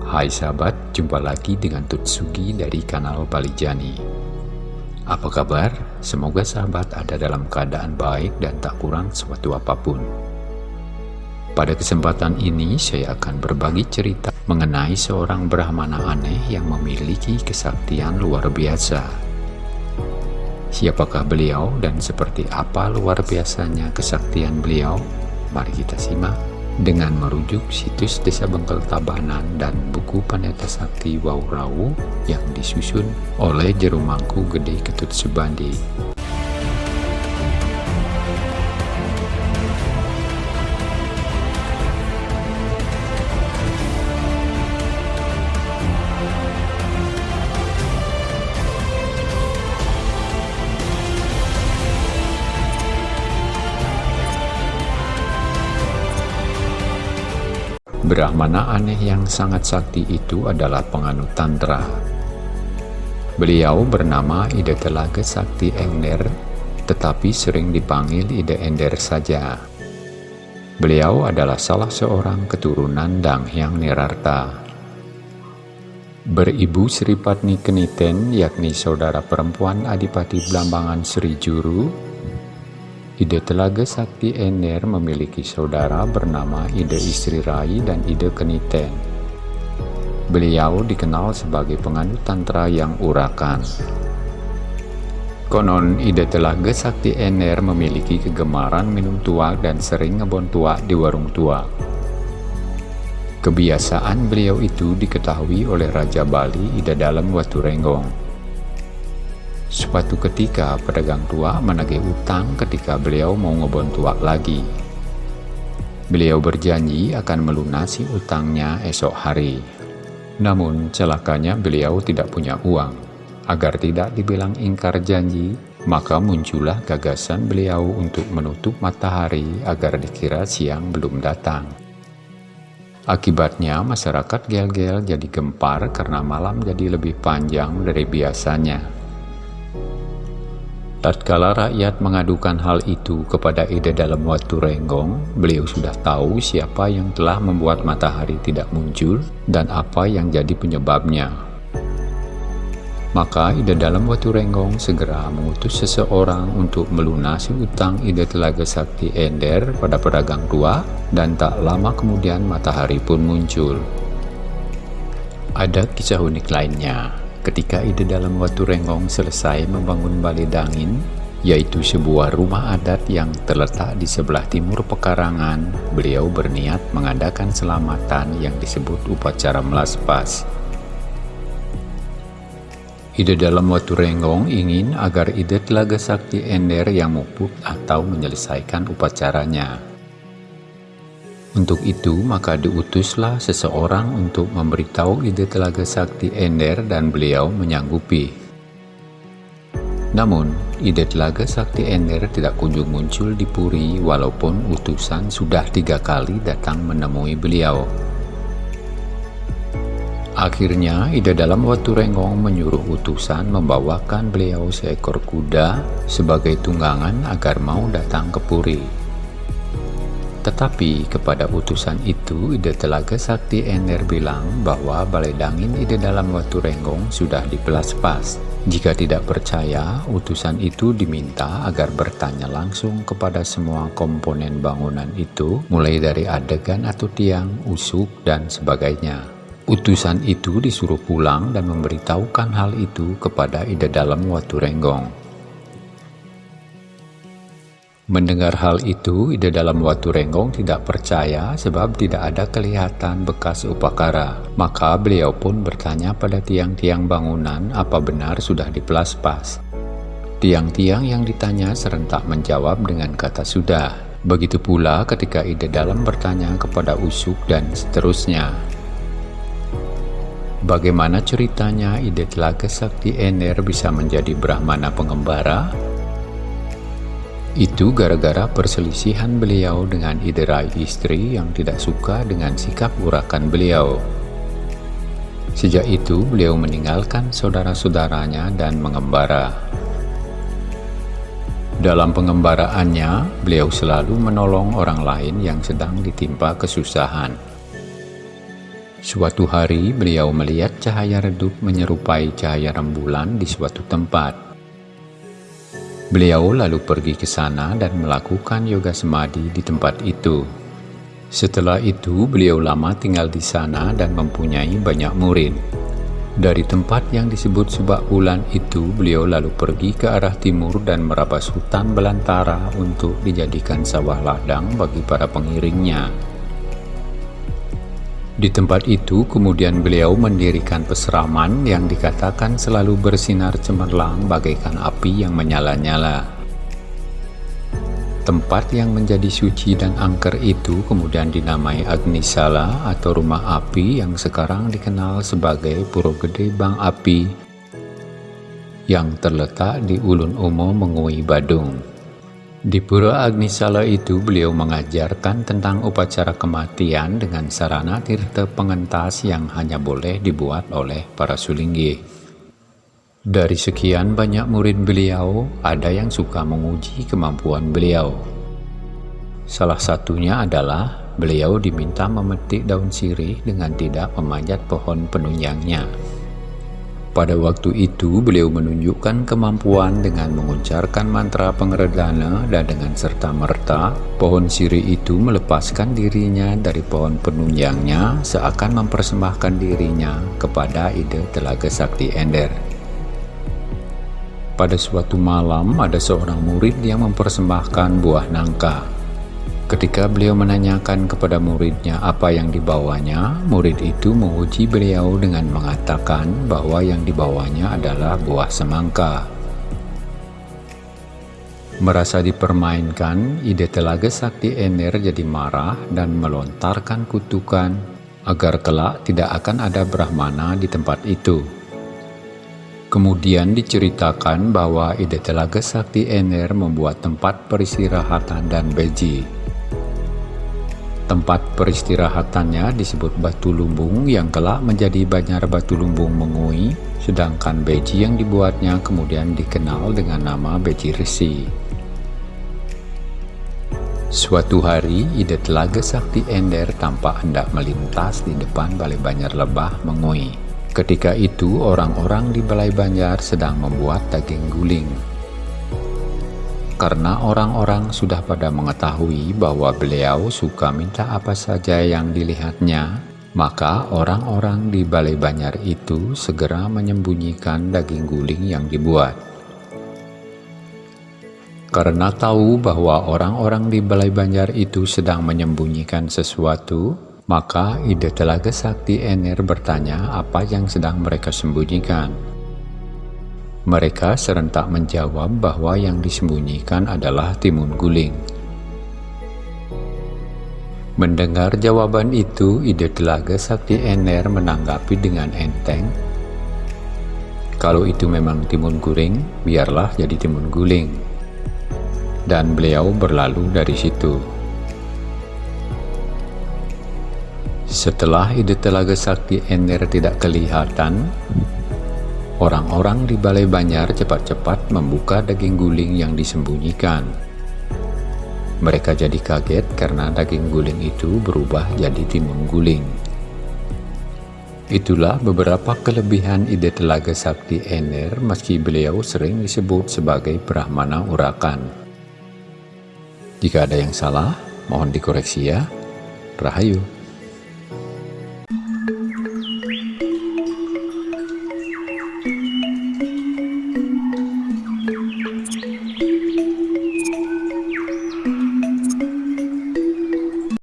Hai sahabat, jumpa lagi dengan Tutsugi dari kanal Balijani. Apa kabar? Semoga sahabat ada dalam keadaan baik dan tak kurang suatu apa pun. Pada kesempatan ini saya akan berbagi cerita mengenai seorang Brahmana aneh yang memiliki kesaktian luar biasa. Siapakah beliau dan seperti apa luar biasanya kesaktian beliau? Mari kita simak dengan merujuk situs Desa Bengkel Tabanan dan buku Pendeta Sakti Waurau yang disusun oleh Jerumangku Gede Ketut Subandi. Brahmana aneh yang sangat sakti itu adalah penganut Tantra. Beliau bernama Ide Telaga Sakti Ender, tetapi sering dipanggil Ide Ender saja. Beliau adalah salah seorang keturunan Dang Hyang Nirarta. Beribu Sri Patni Keniten, yakni saudara perempuan Adipati Blambangan Sri Juru, Ide Telaga Sakti Ener memiliki saudara bernama Ide Istri Rai dan Ide Keniten. Beliau dikenal sebagai penganut tantra yang urakan. Konon Ide Telaga Sakti Ener memiliki kegemaran minum tua dan sering ngebon tua di warung tua. Kebiasaan beliau itu diketahui oleh Raja Bali Ida Dalam Watu Renggong. Suatu ketika pedagang tua menagih utang ketika beliau mau ngebon tua lagi. Beliau berjanji akan melunasi utangnya esok hari. Namun celakanya beliau tidak punya uang. Agar tidak dibilang ingkar janji, maka muncullah gagasan beliau untuk menutup matahari agar dikira siang belum datang. Akibatnya masyarakat gel-gel jadi gempar karena malam jadi lebih panjang dari biasanya. Tatkala rakyat mengadukan hal itu kepada Ide dalam Watu Renggong, beliau sudah tahu siapa yang telah membuat matahari tidak muncul dan apa yang jadi penyebabnya. Maka Ide dalam Watu Renggong segera mengutus seseorang untuk melunasi utang Ide Telaga Sakti Ender pada pedagang tua dan tak lama kemudian matahari pun muncul. Ada kisah unik lainnya. Ketika ide dalam Watu Renggong selesai membangun Balai Dangin, yaitu sebuah rumah adat yang terletak di sebelah timur pekarangan, beliau berniat mengadakan selamatan yang disebut upacara melaspas. Ide dalam Watu Renggong ingin agar ide Telaga Sakti Ender yang muput atau menyelesaikan upacaranya. Untuk itu, maka diutuslah seseorang untuk memberitahu ide Telaga Sakti Ender dan beliau menyanggupi. Namun, ide Telaga Sakti Ender tidak kunjung muncul di Puri walaupun utusan sudah tiga kali datang menemui beliau. Akhirnya, ide dalam waktu Renggong menyuruh utusan membawakan beliau seekor kuda sebagai tunggangan agar mau datang ke Puri. Tetapi kepada utusan itu, Ide Telaga Sakti Ener bilang bahwa Balai Dangin Ide dalam Watu Renggong sudah dipelas pas. Jika tidak percaya, utusan itu diminta agar bertanya langsung kepada semua komponen bangunan itu, mulai dari adegan atau tiang, usuk, dan sebagainya. Utusan itu disuruh pulang dan memberitahukan hal itu kepada Ide dalam Watu Renggong. Mendengar hal itu, ide dalam Watu Renggong tidak percaya sebab tidak ada kelihatan bekas upakara. Maka beliau pun bertanya pada tiang-tiang bangunan apa benar sudah dipelas-pas. Tiang-tiang yang ditanya serentak menjawab dengan kata sudah. Begitu pula ketika ide dalam bertanya kepada Usuk dan seterusnya. Bagaimana ceritanya ide Telaga Sakti Ener bisa menjadi Brahmana pengembara? Itu gara-gara perselisihan beliau dengan iderai istri yang tidak suka dengan sikap urakan beliau. Sejak itu beliau meninggalkan saudara-saudaranya dan mengembara. Dalam pengembaraannya, beliau selalu menolong orang lain yang sedang ditimpa kesusahan. Suatu hari beliau melihat cahaya redup menyerupai cahaya rembulan di suatu tempat. Beliau lalu pergi ke sana dan melakukan yoga semadi di tempat itu. Setelah itu beliau lama tinggal di sana dan mempunyai banyak murid. Dari tempat yang disebut Subak Bulan itu beliau lalu pergi ke arah timur dan merabas hutan belantara untuk dijadikan sawah ladang bagi para pengiringnya. Di tempat itu kemudian beliau mendirikan peseraman yang dikatakan selalu bersinar cemerlang bagaikan api yang menyala-nyala. Tempat yang menjadi suci dan angker itu kemudian dinamai Agnisala atau rumah api yang sekarang dikenal sebagai Puro Gede Bang Api yang terletak di Ulun Umo Mengui Badung. Di Pura Agnisala itu beliau mengajarkan tentang upacara kematian dengan sarana tirta pengentas yang hanya boleh dibuat oleh para sulinggi. Dari sekian banyak murid beliau, ada yang suka menguji kemampuan beliau. Salah satunya adalah beliau diminta memetik daun sirih dengan tidak memanjat pohon penunjangnya. Pada waktu itu beliau menunjukkan kemampuan dengan mengucapkan mantra pengeredana dan dengan serta-merta pohon siri itu melepaskan dirinya dari pohon penunjangnya seakan mempersembahkan dirinya kepada ide telaga sakti Ender. Pada suatu malam ada seorang murid yang mempersembahkan buah nangka Ketika beliau menanyakan kepada muridnya apa yang dibawanya, murid itu menguji beliau dengan mengatakan bahwa yang dibawanya adalah buah semangka. Merasa dipermainkan, ide telaga sakti Ener jadi marah dan melontarkan kutukan agar kelak tidak akan ada Brahmana di tempat itu. Kemudian diceritakan bahwa ide telaga sakti Ener membuat tempat peristirahatan dan beji. Tempat peristirahatannya disebut Batu Lumbung yang kelak menjadi Banjar Batu Lumbung Mengui, sedangkan beji yang dibuatnya kemudian dikenal dengan nama beji resi. Suatu hari, ide Telaga Sakti Ender tampak hendak melintas di depan Balai Banjar Lebah Mengui. Ketika itu, orang-orang di Balai Banjar sedang membuat daging guling karena orang-orang sudah pada mengetahui bahwa beliau suka minta apa saja yang dilihatnya, maka orang-orang di Balai Banjar itu segera menyembunyikan daging guling yang dibuat. Karena tahu bahwa orang-orang di Balai Banjar itu sedang menyembunyikan sesuatu, maka ide Telaga Sakti Ener bertanya apa yang sedang mereka sembunyikan. Mereka serentak menjawab bahwa yang disembunyikan adalah timun guling. Mendengar jawaban itu, ide telaga Sakti Ener menanggapi dengan enteng. Kalau itu memang timun guling, biarlah jadi timun guling. Dan beliau berlalu dari situ. Setelah ide telaga Sakti Ener tidak kelihatan, Orang-orang di Balai Banjar cepat-cepat membuka daging guling yang disembunyikan. Mereka jadi kaget karena daging guling itu berubah jadi timun guling. Itulah beberapa kelebihan ide Telaga Sakti Ener meski beliau sering disebut sebagai Brahmana Urakan. Jika ada yang salah, mohon dikoreksi ya. Rahayu.